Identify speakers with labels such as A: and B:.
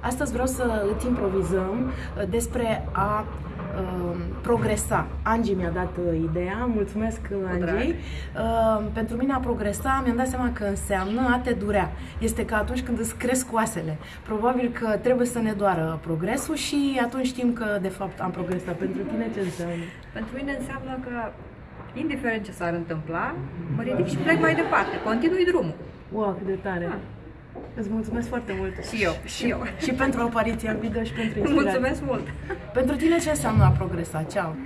A: Astăzi vreau să îți improvizăm uh, despre a uh, progresa. Angie mi-a dat uh, ideea, mulțumesc Angie. Uh, pentru mine a progresa mi-am dat seama că înseamnă a te durea. Este ca atunci când îți cresc oasele. Probabil că trebuie să ne doară progresul și atunci știm că de fapt am progresat. Pentru tine ce înseamnă?
B: Pentru mine înseamnă că indiferent ce s-ar întâmpla, mă ridic și plec mai departe, continui drumul.
A: Wow, cât de tare!
B: Ah.
A: Îți mulțumesc foarte mult.
B: Și eu, și eu.
A: Și pentru apariția în video și pentru inspirație.
B: Mulțumesc mult!
A: Pentru tine ce înseamnă a progresa? Ceau!